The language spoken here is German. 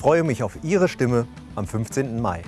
freue mich auf Ihre Stimme am 15. Mai.